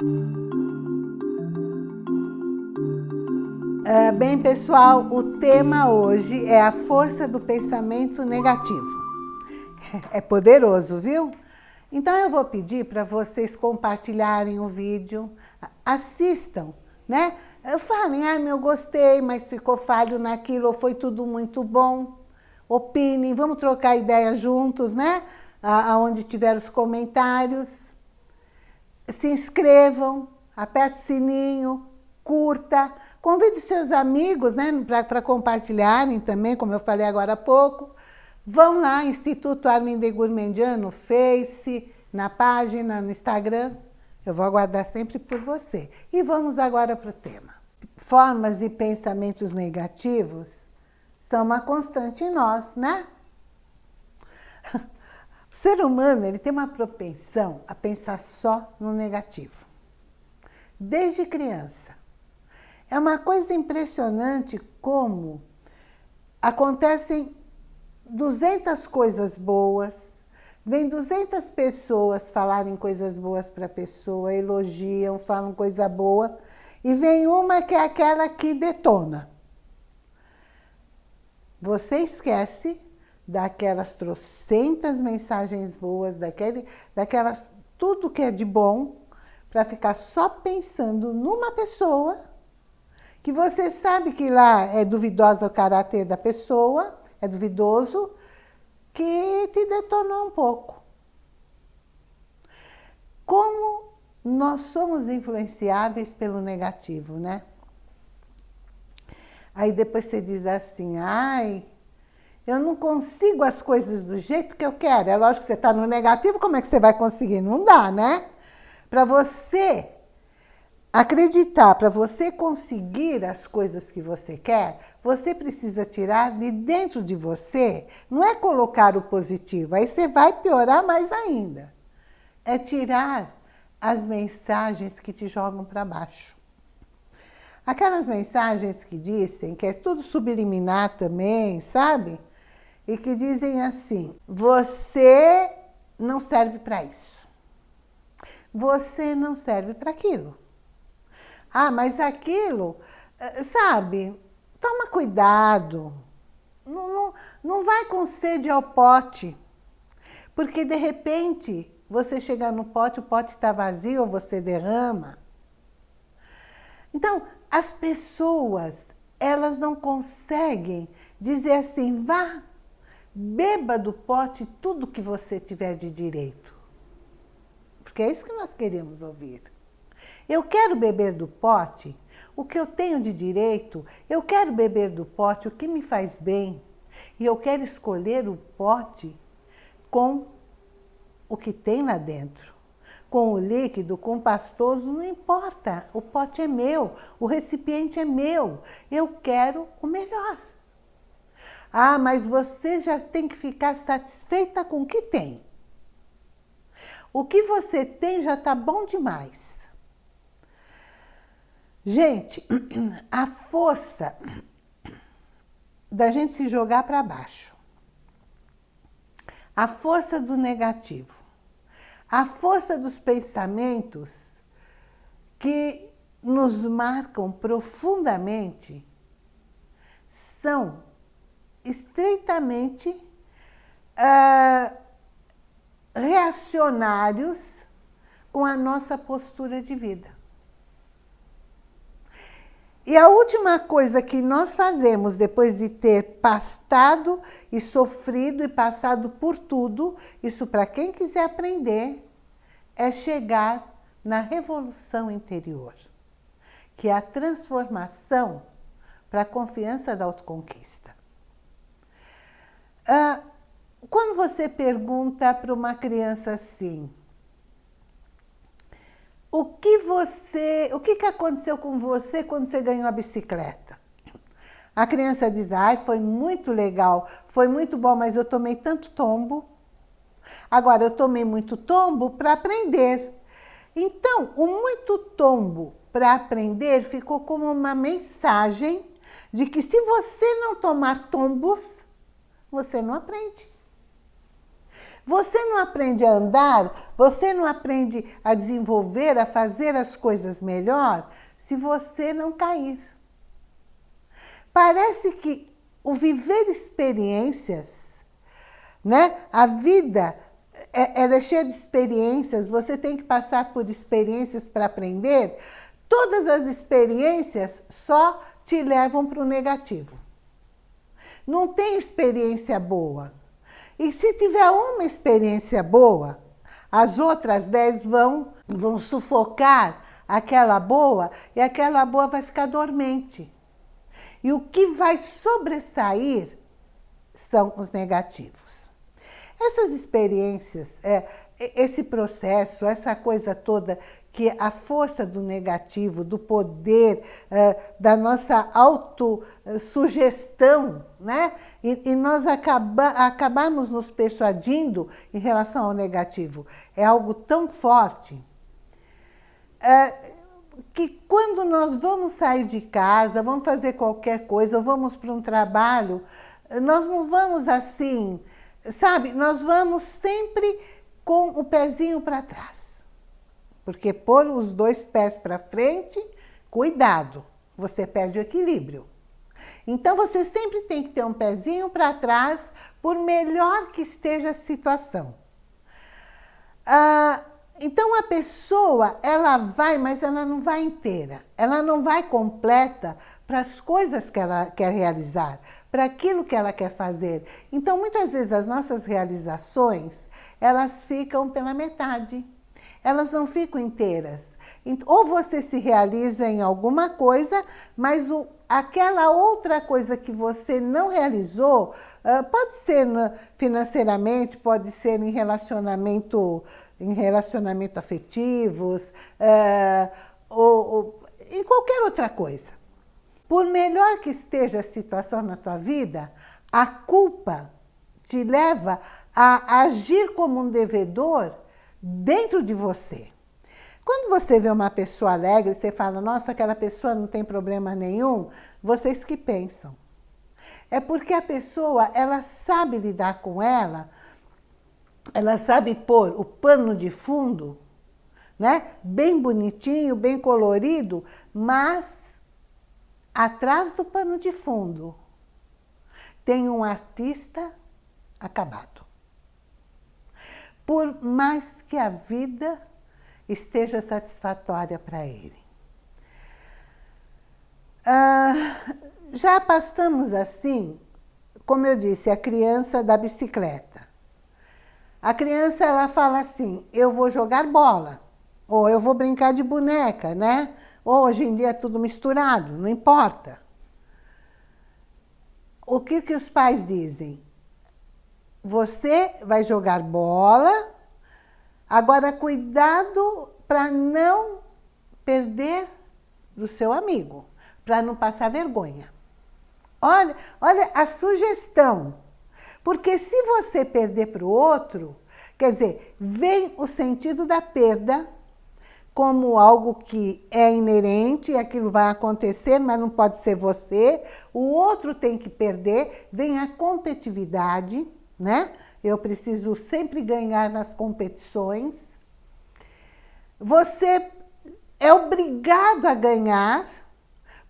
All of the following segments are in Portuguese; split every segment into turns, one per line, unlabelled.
Uh, bem, pessoal, o tema hoje é a força do pensamento negativo. É poderoso, viu? Então eu vou pedir para vocês compartilharem o vídeo, assistam, né? Falem, ah, meu, gostei, mas ficou falho naquilo, ou foi tudo muito bom. Opinem, vamos trocar ideia juntos, né? Aonde tiver os comentários. Se inscrevam, aperte o sininho, curta, convide seus amigos, né, para compartilharem também, como eu falei agora há pouco. Vão lá, Instituto Armin de Gourmandian, no Face, na página, no Instagram. Eu vou aguardar sempre por você. E vamos agora para o tema. Formas e pensamentos negativos são uma constante em nós, né? O ser humano ele tem uma propensão a pensar só no negativo. Desde criança. É uma coisa impressionante como acontecem 200 coisas boas, vem 200 pessoas falarem coisas boas para a pessoa, elogiam, falam coisa boa, e vem uma que é aquela que detona. Você esquece daquelas trocentas mensagens boas, daquele, daquelas, tudo que é de bom, para ficar só pensando numa pessoa, que você sabe que lá é duvidosa o caráter da pessoa, é duvidoso, que te detonou um pouco. Como nós somos influenciáveis pelo negativo, né? Aí depois você diz assim, ai, eu não consigo as coisas do jeito que eu quero. É lógico que você está no negativo, como é que você vai conseguir? Não dá, né? Para você acreditar, para você conseguir as coisas que você quer, você precisa tirar de dentro de você, não é colocar o positivo, aí você vai piorar mais ainda. É tirar as mensagens que te jogam para baixo. Aquelas mensagens que dizem, que é tudo subliminar também, sabe? E que dizem assim, você não serve para isso. Você não serve para aquilo. Ah, mas aquilo, eh, sabe, toma cuidado. Não, não, não vai com sede ao pote. Porque, de repente, você chega no pote, o pote está vazio, você derrama. Então, as pessoas, elas não conseguem dizer assim, vá, beba do pote tudo que você tiver de direito. Porque é isso que nós queremos ouvir. Eu quero beber do pote o que eu tenho de direito, eu quero beber do pote o que me faz bem, e eu quero escolher o pote com o que tem lá dentro. Com o líquido, com o pastoso, não importa, o pote é meu, o recipiente é meu, eu quero o melhor. Ah, mas você já tem que ficar satisfeita com o que tem. O que você tem já está bom demais. Gente, a força da gente se jogar para baixo, a força do negativo, a força dos pensamentos que nos marcam profundamente são estreitamente uh, reacionários com a nossa postura de vida. E a última coisa que nós fazemos depois de ter pastado e sofrido e passado por tudo, isso para quem quiser aprender, é chegar na revolução interior, que é a transformação para a confiança da autoconquista. Ah, quando você pergunta para uma criança assim, o que você, o que, que aconteceu com você quando você ganhou a bicicleta? A criança diz, ai, foi muito legal, foi muito bom, mas eu tomei tanto tombo. Agora, eu tomei muito tombo para aprender. Então, o muito tombo para aprender ficou como uma mensagem de que se você não tomar tombos, você não aprende. Você não aprende a andar, você não aprende a desenvolver, a fazer as coisas melhor, se você não cair. Parece que o viver experiências, né? a vida é, ela é cheia de experiências, você tem que passar por experiências para aprender, todas as experiências só te levam para o negativo. Não tem experiência boa. E se tiver uma experiência boa, as outras dez vão, vão sufocar aquela boa e aquela boa vai ficar dormente. E o que vai sobressair são os negativos. Essas experiências, é, esse processo, essa coisa toda que a força do negativo, do poder, é, da nossa autossugestão, né? E, nós acaba, acabamos nos persuadindo em relação ao negativo. É algo tão forte é, que quando nós vamos sair de casa, vamos fazer qualquer coisa, ou vamos para um trabalho, nós não vamos assim, sabe? Nós vamos sempre com o pezinho para trás. Porque pôr os dois pés para frente, cuidado, você perde o equilíbrio. Então, você sempre tem que ter um pezinho para trás, por melhor que esteja a situação. Ah, então, a pessoa, ela vai, mas ela não vai inteira. Ela não vai completa para as coisas que ela quer realizar, para aquilo que ela quer fazer. Então, muitas vezes, as nossas realizações, elas ficam pela metade elas não ficam inteiras. Ou você se realiza em alguma coisa, mas o, aquela outra coisa que você não realizou, uh, pode ser financeiramente, pode ser em relacionamento, em relacionamento afetivos, uh, ou, ou em qualquer outra coisa. Por melhor que esteja a situação na tua vida, a culpa te leva a agir como um devedor dentro de você. Quando você vê uma pessoa alegre, você fala, nossa, aquela pessoa não tem problema nenhum, vocês que pensam. É porque a pessoa, ela sabe lidar com ela, ela sabe pôr o pano de fundo, né? bem bonitinho, bem colorido, mas atrás do pano de fundo tem um artista acabado por mais que a vida esteja satisfatória para ele. Ah, já passamos assim, como eu disse, a criança da bicicleta. A criança ela fala assim, eu vou jogar bola, ou eu vou brincar de boneca, né? Hoje em dia é tudo misturado, não importa. O que, que os pais dizem? Você vai jogar bola, agora cuidado para não perder do seu amigo, para não passar vergonha. Olha, olha a sugestão. Porque se você perder para o outro, quer dizer, vem o sentido da perda como algo que é inerente, aquilo vai acontecer, mas não pode ser você. O outro tem que perder, vem a competitividade, né? Eu preciso sempre ganhar nas competições. Você é obrigado a ganhar,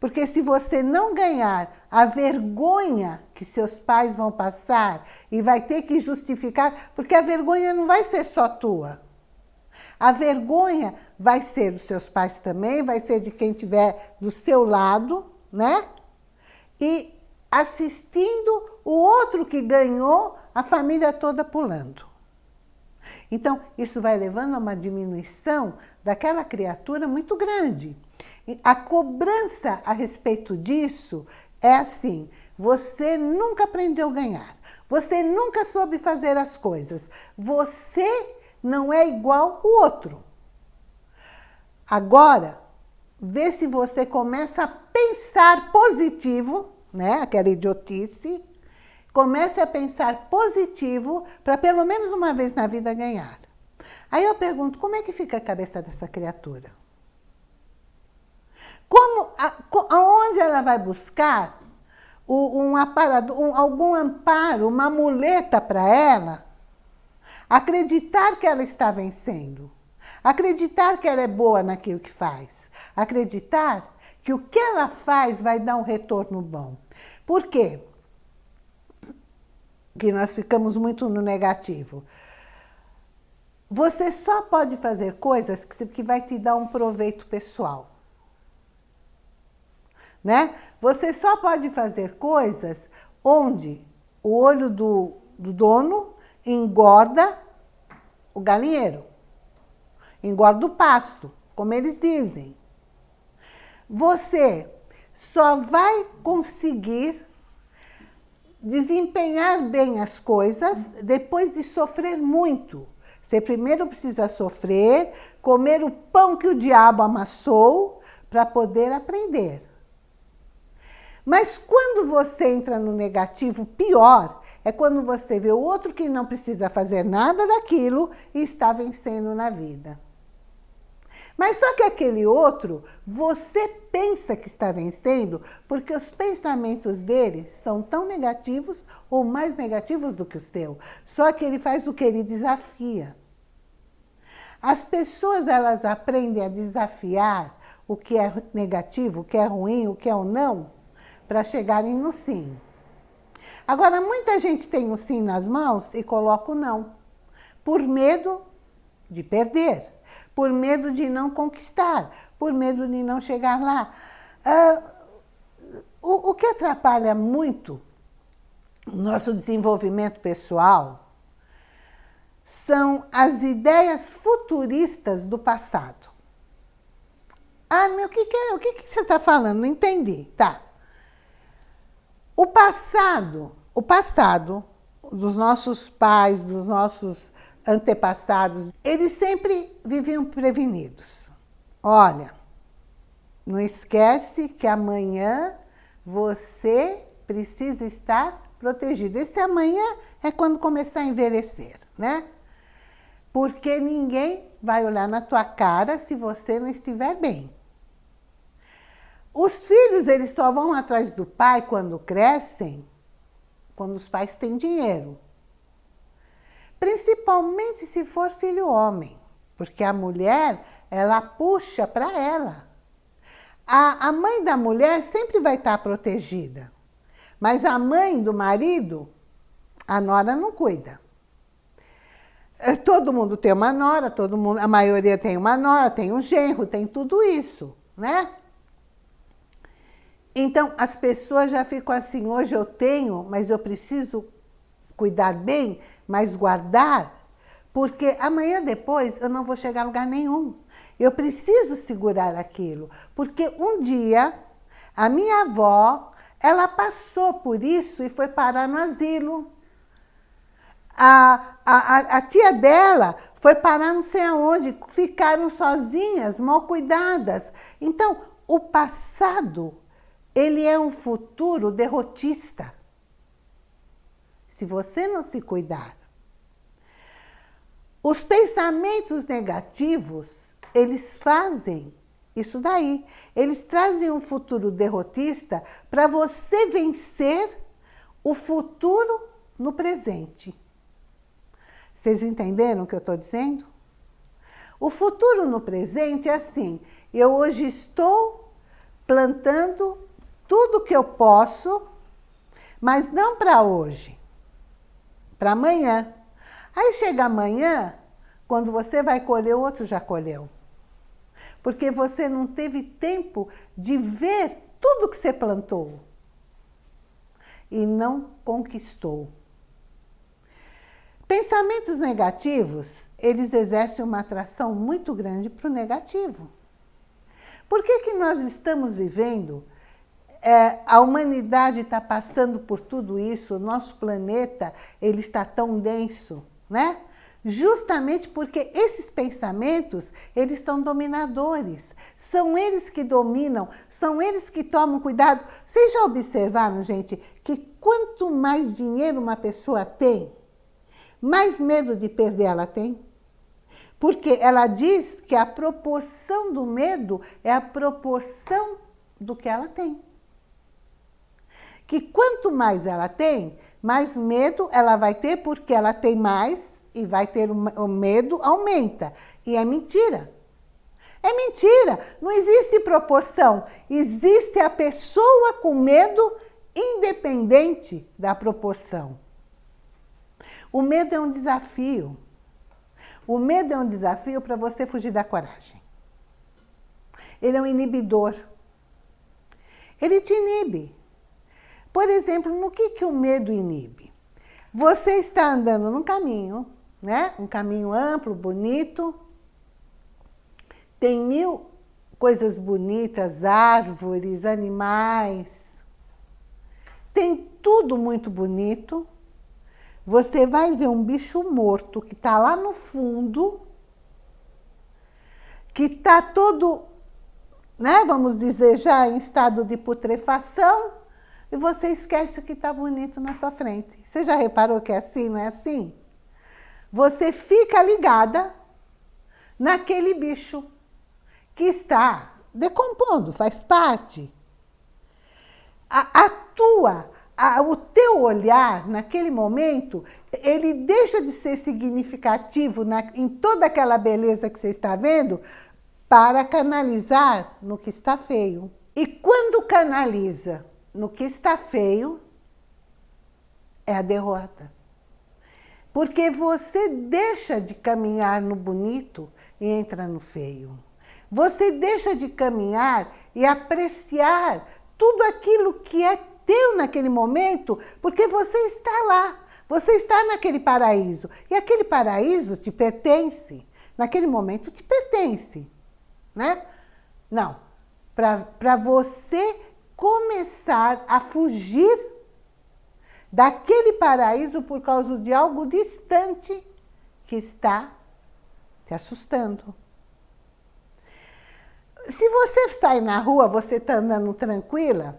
porque se você não ganhar, a vergonha que seus pais vão passar e vai ter que justificar, porque a vergonha não vai ser só tua. A vergonha vai ser dos seus pais também, vai ser de quem estiver do seu lado, né? E assistindo o outro que ganhou, a família toda pulando. Então, isso vai levando a uma diminuição daquela criatura muito grande. E a cobrança a respeito disso é assim, você nunca aprendeu a ganhar, você nunca soube fazer as coisas, você não é igual o outro. Agora, vê se você começa a pensar positivo, né? aquela idiotice, comece a pensar positivo para pelo menos uma vez na vida ganhar. Aí eu pergunto, como é que fica a cabeça dessa criatura? Como, aonde ela vai buscar um aparado, um, algum amparo, uma muleta para ela, Acreditar que ela está vencendo. Acreditar que ela é boa naquilo que faz. Acreditar que o que ela faz vai dar um retorno bom. Por quê? Que nós ficamos muito no negativo. Você só pode fazer coisas que vai te dar um proveito pessoal. Né? Você só pode fazer coisas onde o olho do, do dono engorda o galinheiro, engorda o pasto, como eles dizem. Você só vai conseguir desempenhar bem as coisas depois de sofrer muito. Você primeiro precisa sofrer, comer o pão que o diabo amassou para poder aprender. Mas quando você entra no negativo, pior é quando você vê o outro que não precisa fazer nada daquilo e está vencendo na vida. Mas só que aquele outro, você pensa que está vencendo porque os pensamentos dele são tão negativos ou mais negativos do que os teus. Só que ele faz o que? Ele desafia. As pessoas, elas aprendem a desafiar o que é negativo, o que é ruim, o que é o não, para chegarem no sim. Agora, muita gente tem o sim nas mãos e coloca o não, por medo de perder, por medo de não conquistar, por medo de não chegar lá. Ah, o, o que atrapalha muito o nosso desenvolvimento pessoal são as ideias futuristas do passado. Ah, meu, o que, que, é, o que, que você está falando? Não entendi. Tá. O passado, o passado dos nossos pais, dos nossos antepassados, eles sempre viviam prevenidos. Olha, não esquece que amanhã você precisa estar protegido. Esse amanhã é quando começar a envelhecer, né? Porque ninguém vai olhar na tua cara se você não estiver bem. Os filhos, eles só vão atrás do pai quando crescem, quando os pais têm dinheiro. Principalmente se for filho homem, porque a mulher, ela puxa para ela. A, a mãe da mulher sempre vai estar protegida, mas a mãe do marido, a nora não cuida. É, todo mundo tem uma nora, todo mundo, a maioria tem uma nora, tem um genro, tem tudo isso, né? Então, as pessoas já ficam assim, hoje eu tenho, mas eu preciso cuidar bem, mas guardar, porque amanhã depois eu não vou chegar a lugar nenhum. Eu preciso segurar aquilo, porque um dia a minha avó, ela passou por isso e foi parar no asilo. A, a, a tia dela foi parar não sei aonde, ficaram sozinhas, mal cuidadas. Então, o passado ele é um futuro derrotista. Se você não se cuidar. Os pensamentos negativos, eles fazem isso daí. Eles trazem um futuro derrotista para você vencer o futuro no presente. Vocês entenderam o que eu estou dizendo? O futuro no presente é assim, eu hoje estou plantando tudo que eu posso, mas não para hoje, para amanhã. Aí chega amanhã, quando você vai colher, o outro já colheu. Porque você não teve tempo de ver tudo que você plantou e não conquistou. Pensamentos negativos, eles exercem uma atração muito grande para o negativo. Por que, que nós estamos vivendo é, a humanidade está passando por tudo isso, o nosso planeta ele está tão denso, né? Justamente porque esses pensamentos, eles são dominadores. São eles que dominam, são eles que tomam cuidado. Vocês já observaram, gente, que quanto mais dinheiro uma pessoa tem, mais medo de perder ela tem? Porque ela diz que a proporção do medo é a proporção do que ela tem que quanto mais ela tem, mais medo ela vai ter porque ela tem mais e vai ter o medo, aumenta. E é mentira. É mentira, não existe proporção. Existe a pessoa com medo independente da proporção. O medo é um desafio. O medo é um desafio para você fugir da coragem. Ele é um inibidor. Ele te inibe. Por exemplo, no que, que o medo inibe? Você está andando num caminho, né? um caminho amplo, bonito, tem mil coisas bonitas, árvores, animais, tem tudo muito bonito, você vai ver um bicho morto que está lá no fundo, que está todo, né, vamos dizer, já em estado de putrefação, e você esquece o que está bonito na sua frente. Você já reparou que é assim, não é assim? Você fica ligada naquele bicho que está decompondo, faz parte. A, a tua a, o teu olhar, naquele momento, ele deixa de ser significativo na, em toda aquela beleza que você está vendo para canalizar no que está feio. E quando canaliza no que está feio, é a derrota. Porque você deixa de caminhar no bonito e entra no feio. Você deixa de caminhar e apreciar tudo aquilo que é teu naquele momento, porque você está lá, você está naquele paraíso. E aquele paraíso te pertence, naquele momento te pertence, né? Não, para você começar a fugir daquele paraíso por causa de algo distante que está te assustando. Se você sai na rua, você está andando tranquila,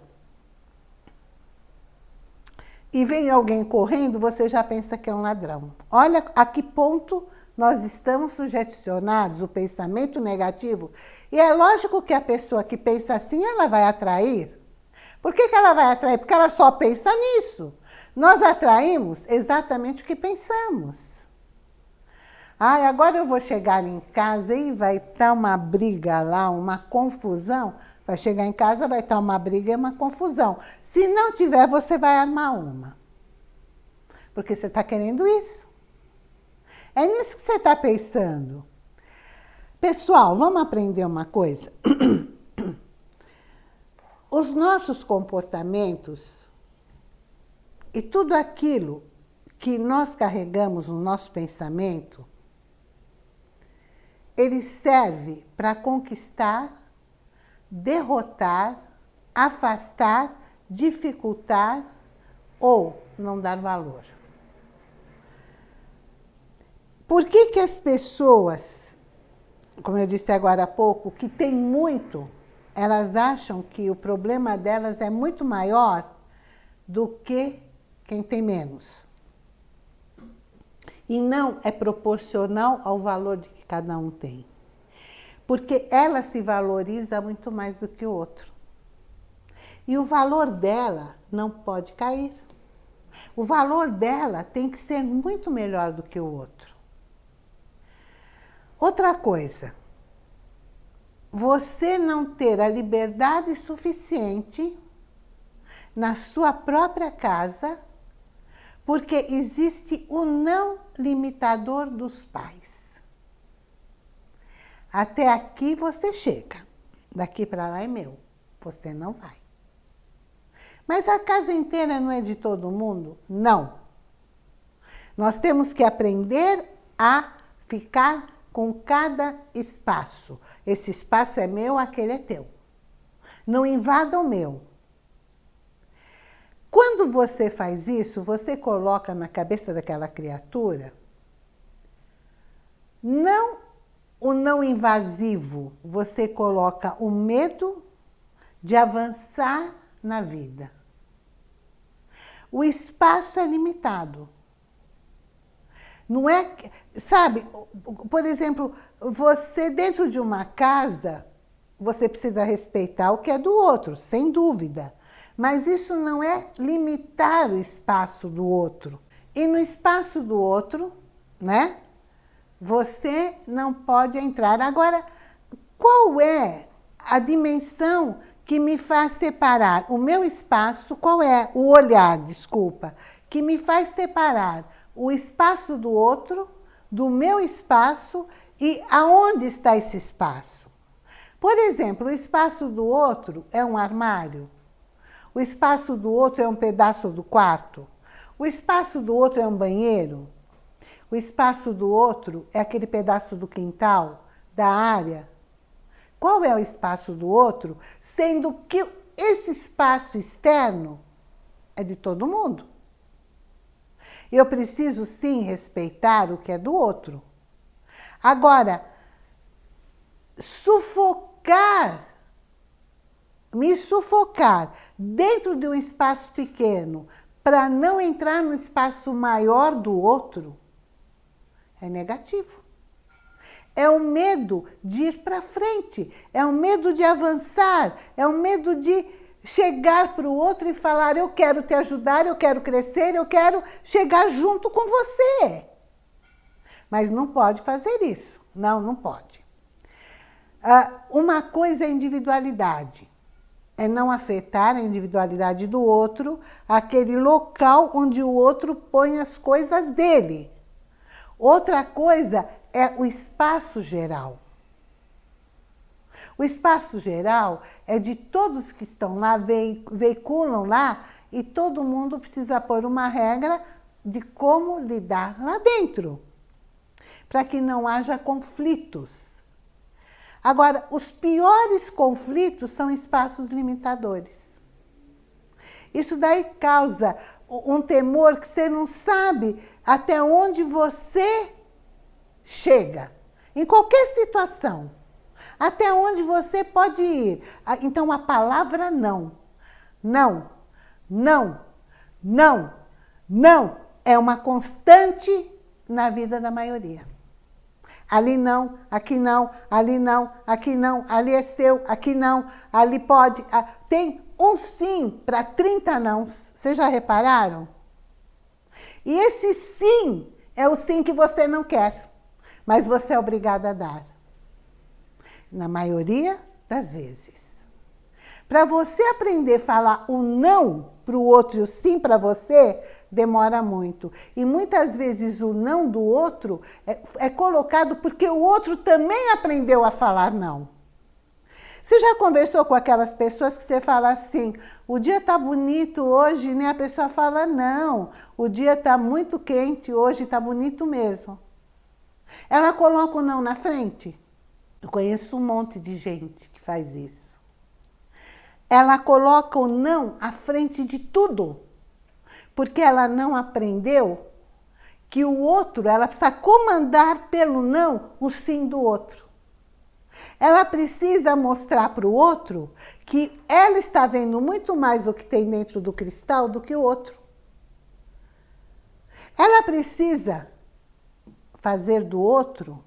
e vem alguém correndo, você já pensa que é um ladrão. Olha a que ponto nós estamos sugestionados, o pensamento negativo. E é lógico que a pessoa que pensa assim, ela vai atrair. Por que, que ela vai atrair? Porque ela só pensa nisso. Nós atraímos exatamente o que pensamos. Ai, agora eu vou chegar em casa e vai estar uma briga lá, uma confusão. Vai chegar em casa, vai estar uma briga e uma confusão. Se não tiver, você vai armar uma. Porque você está querendo isso. É nisso que você está pensando. Pessoal, vamos aprender uma coisa? Os nossos comportamentos e tudo aquilo que nós carregamos no nosso pensamento, ele serve para conquistar derrotar, afastar, dificultar ou não dar valor. Por que, que as pessoas, como eu disse agora há pouco, que têm muito, elas acham que o problema delas é muito maior do que quem tem menos? E não é proporcional ao valor de que cada um tem porque ela se valoriza muito mais do que o outro. E o valor dela não pode cair. O valor dela tem que ser muito melhor do que o outro. Outra coisa, você não ter a liberdade suficiente na sua própria casa, porque existe o não limitador dos pais. Até aqui você chega, daqui para lá é meu, você não vai. Mas a casa inteira não é de todo mundo? Não. Nós temos que aprender a ficar com cada espaço. Esse espaço é meu, aquele é teu. Não invada o meu. Quando você faz isso, você coloca na cabeça daquela criatura não o não invasivo, você coloca o medo de avançar na vida. O espaço é limitado. Não é, sabe, por exemplo, você dentro de uma casa, você precisa respeitar o que é do outro, sem dúvida. Mas isso não é limitar o espaço do outro. E no espaço do outro, né? Você não pode entrar. Agora, qual é a dimensão que me faz separar o meu espaço, qual é o olhar, desculpa, que me faz separar o espaço do outro, do meu espaço e aonde está esse espaço. Por exemplo, o espaço do outro é um armário, o espaço do outro é um pedaço do quarto, o espaço do outro é um banheiro, o espaço do outro é aquele pedaço do quintal, da área. Qual é o espaço do outro, sendo que esse espaço externo é de todo mundo. Eu preciso sim respeitar o que é do outro. Agora, sufocar, me sufocar dentro de um espaço pequeno para não entrar no espaço maior do outro, é negativo. É o medo de ir para frente, é o medo de avançar, é o medo de chegar para o outro e falar eu quero te ajudar, eu quero crescer, eu quero chegar junto com você. Mas não pode fazer isso. Não, não pode. Ah, uma coisa é individualidade. É não afetar a individualidade do outro, aquele local onde o outro põe as coisas dele. Outra coisa é o espaço geral. O espaço geral é de todos que estão lá, veiculam lá, e todo mundo precisa pôr uma regra de como lidar lá dentro, para que não haja conflitos. Agora, os piores conflitos são espaços limitadores. Isso daí causa um temor que você não sabe até onde você chega, em qualquer situação. Até onde você pode ir. Ah, então, a palavra não. Não, não, não, não é uma constante na vida da maioria. Ali não, aqui não, ali não, aqui não, ali é seu, aqui não, ali pode. Tem um sim para 30 não. Vocês já repararam? E esse sim é o sim que você não quer, mas você é obrigado a dar. Na maioria das vezes. Para você aprender a falar o não para o outro e o sim para você, demora muito. E muitas vezes o não do outro é, é colocado porque o outro também aprendeu a falar não. Você já conversou com aquelas pessoas que você fala assim, o dia está bonito hoje, né? A pessoa fala, não, o dia está muito quente hoje, está bonito mesmo. Ela coloca o não na frente. Eu conheço um monte de gente que faz isso. Ela coloca o não à frente de tudo, porque ela não aprendeu que o outro, ela precisa comandar pelo não o sim do outro. Ela precisa mostrar para o outro que ela está vendo muito mais o que tem dentro do cristal do que o outro. Ela precisa fazer do outro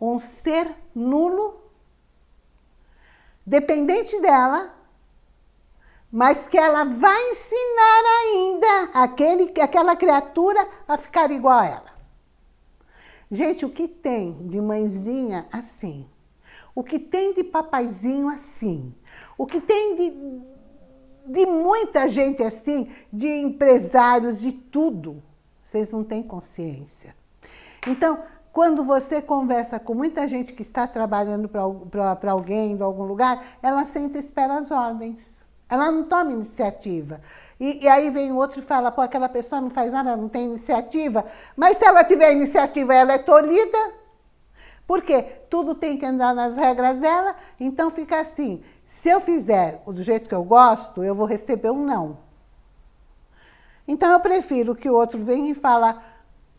um ser nulo, dependente dela, mas que ela vai ensinar ainda aquele, aquela criatura a ficar igual a ela. Gente, o que tem de mãezinha assim? O que tem de papaizinho assim, o que tem de, de muita gente assim, de empresários, de tudo, vocês não têm consciência. Então, quando você conversa com muita gente que está trabalhando para alguém, de algum lugar, ela senta e espera as ordens. Ela não toma iniciativa. E, e, aí vem outro e fala, pô, aquela pessoa não faz nada, não tem iniciativa. Mas se ela tiver iniciativa, ela é tolhida. Porque tudo tem que andar nas regras dela, então fica assim, se eu fizer do jeito que eu gosto, eu vou receber um não. Então eu prefiro que o outro venha e fala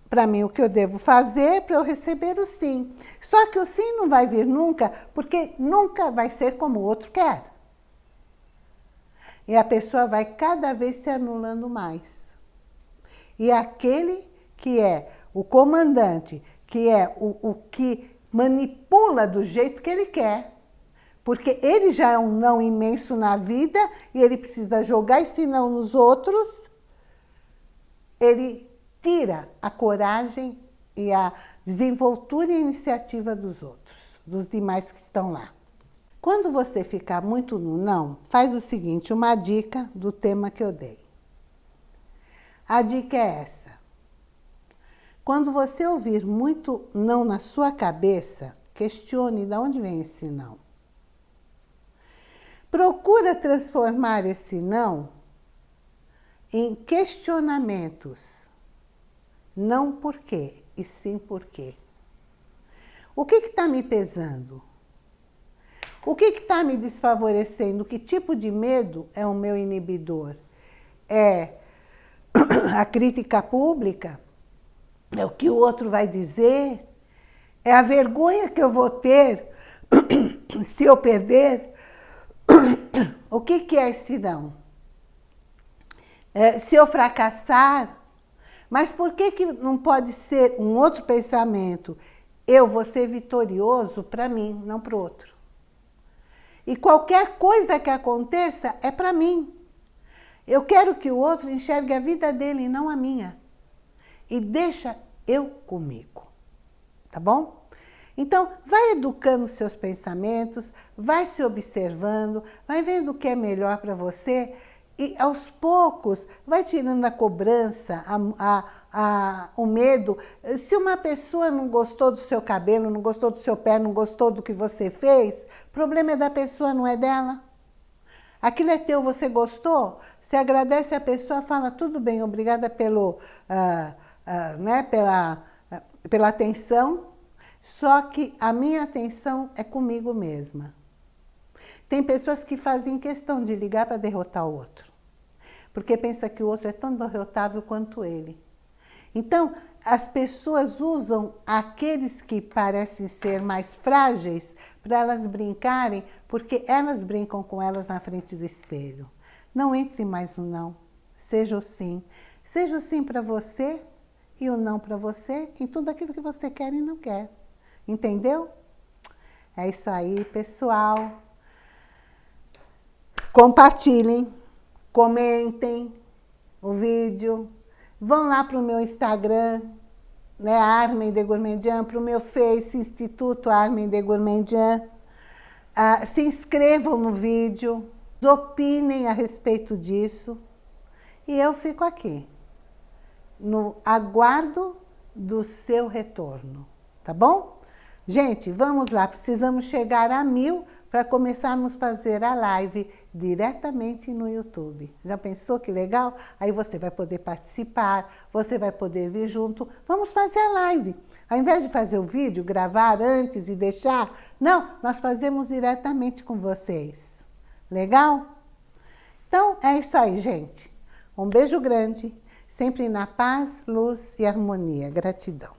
para mim o que eu devo fazer para eu receber o sim. Só que o sim não vai vir nunca, porque nunca vai ser como o outro quer. E a pessoa vai cada vez se anulando mais. E aquele que é o comandante, que é o, o que manipula do jeito que ele quer. Porque ele já é um não imenso na vida e ele precisa jogar esse não nos outros. Ele tira a coragem e a desenvoltura e a iniciativa dos outros, dos demais que estão lá. Quando você ficar muito no não, faz o seguinte, uma dica do tema que eu dei. A dica é essa. Quando você ouvir muito não na sua cabeça, questione de onde vem esse não. Procura transformar esse não em questionamentos. Não por quê, e sim por quê. O que está me pesando? O que está me desfavorecendo? Que tipo de medo é o meu inibidor? É a crítica pública? É o que o outro vai dizer? É a vergonha que eu vou ter se eu perder? O que, que é esse não? É, se eu fracassar? Mas por que, que não pode ser um outro pensamento? Eu vou ser vitorioso para mim, não para o outro. E qualquer coisa que aconteça é para mim. Eu quero que o outro enxergue a vida dele e não a minha. E deixa eu comigo. Tá bom? Então, vai educando seus pensamentos, vai se observando, vai vendo o que é melhor para você e, aos poucos, vai tirando a cobrança, a, a, o medo. Se uma pessoa não gostou do seu cabelo, não gostou do seu pé, não gostou do que você fez, o problema é da pessoa, não é dela. Aquilo é teu, você gostou? Você agradece a pessoa, fala, tudo bem, obrigada pelo, uh, uh, né, pela, pela atenção, só que a minha atenção é comigo mesma. Tem pessoas que fazem questão de ligar para derrotar o outro, porque pensa que o outro é tão derrotável quanto ele. Então, as pessoas usam aqueles que parecem ser mais frágeis para elas brincarem, porque elas brincam com elas na frente do espelho. Não entre mais no não, seja o sim. Seja o sim para você e o não para você em tudo aquilo que você quer e não quer. Entendeu? É isso aí, pessoal. Compartilhem, comentem o vídeo. Vão lá para o meu Instagram, né, Armin de Gourmandian, para o meu Face, Instituto Armin de Gourmandian. Ah, se inscrevam no vídeo, opinem a respeito disso. E eu fico aqui, no aguardo do seu retorno, tá bom? Gente, vamos lá, precisamos chegar a mil para começarmos a fazer a live diretamente no YouTube. Já pensou que legal? Aí você vai poder participar, você vai poder vir junto. Vamos fazer a live. Ao invés de fazer o vídeo, gravar antes e deixar, não, nós fazemos diretamente com vocês. Legal? Então, é isso aí, gente. Um beijo grande, sempre na paz, luz e harmonia. Gratidão.